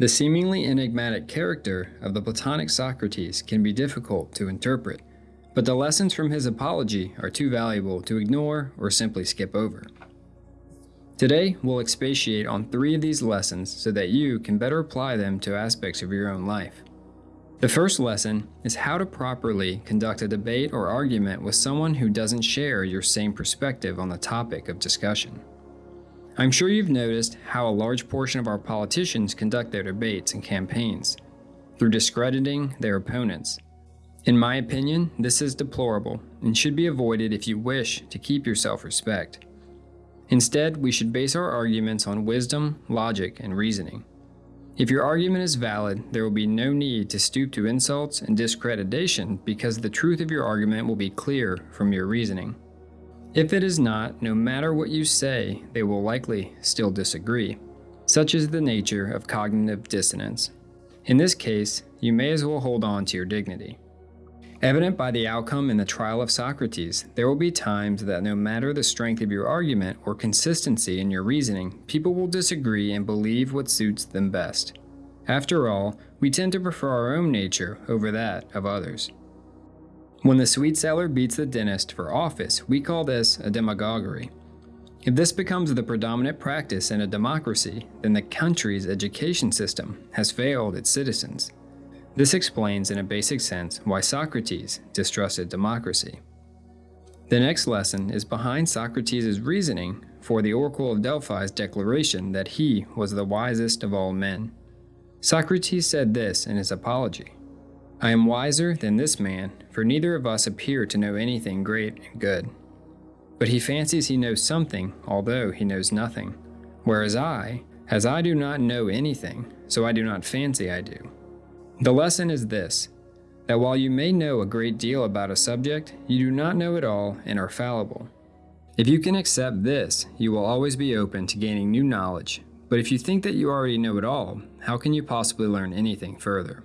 The seemingly enigmatic character of the Platonic Socrates can be difficult to interpret, but the lessons from his apology are too valuable to ignore or simply skip over. Today, we'll expatiate on three of these lessons so that you can better apply them to aspects of your own life. The first lesson is how to properly conduct a debate or argument with someone who doesn't share your same perspective on the topic of discussion. I'm sure you've noticed how a large portion of our politicians conduct their debates and campaigns through discrediting their opponents. In my opinion, this is deplorable and should be avoided if you wish to keep your self respect. Instead, we should base our arguments on wisdom, logic, and reasoning. If your argument is valid, there will be no need to stoop to insults and discreditation because the truth of your argument will be clear from your reasoning. If it is not, no matter what you say, they will likely still disagree. Such is the nature of cognitive dissonance. In this case, you may as well hold on to your dignity. Evident by the outcome in the trial of Socrates, there will be times that no matter the strength of your argument or consistency in your reasoning, people will disagree and believe what suits them best. After all, we tend to prefer our own nature over that of others. When the sweet seller beats the dentist for office, we call this a demagoguery. If this becomes the predominant practice in a democracy, then the country's education system has failed its citizens. This explains in a basic sense why Socrates distrusted democracy. The next lesson is behind Socrates' reasoning for the Oracle of Delphi's declaration that he was the wisest of all men. Socrates said this in his apology I am wiser than this man, for neither of us appear to know anything great and good. But he fancies he knows something, although he knows nothing. Whereas I, as I do not know anything, so I do not fancy I do. The lesson is this that while you may know a great deal about a subject, you do not know it all and are fallible. If you can accept this, you will always be open to gaining new knowledge. But if you think that you already know it all, how can you possibly learn anything further?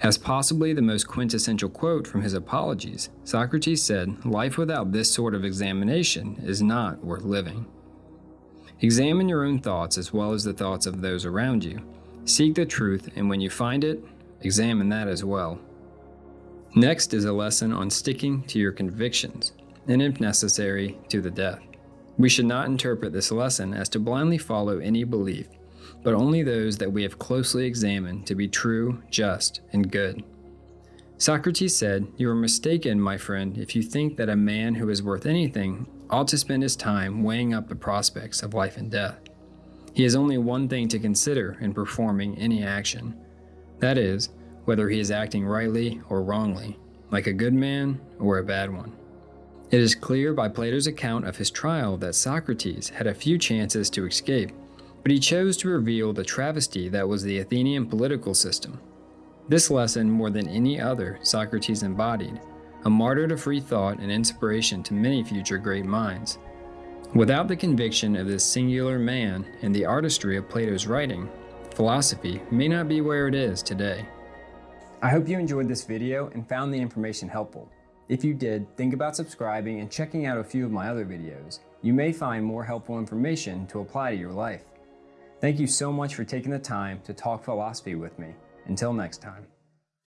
As possibly the most quintessential quote from his apologies, Socrates said, Life without this sort of examination is not worth living. Examine your own thoughts as well as the thoughts of those around you. Seek the truth, and when you find it, examine that as well. Next is a lesson on sticking to your convictions, and if necessary, to the death. We should not interpret this lesson as to blindly follow any belief, but only those that we have closely examined to be true, just, and good. Socrates said, You are mistaken, my friend, if you think that a man who is worth anything ought to spend his time weighing up the prospects of life and death. He has only one thing to consider in performing any action that is, whether he is acting rightly or wrongly, like a good man or a bad one. It is clear by Plato's account of his trial that Socrates had a few chances to escape but he chose to reveal the travesty that was the Athenian political system. This lesson, more than any other, Socrates embodied, a martyr to free thought and inspiration to many future great minds. Without the conviction of this singular man and the artistry of Plato's writing, philosophy may not be where it is today. I hope you enjoyed this video and found the information helpful. If you did, think about subscribing and checking out a few of my other videos. You may find more helpful information to apply to your life. Thank you so much for taking the time to talk philosophy with me. Until next time.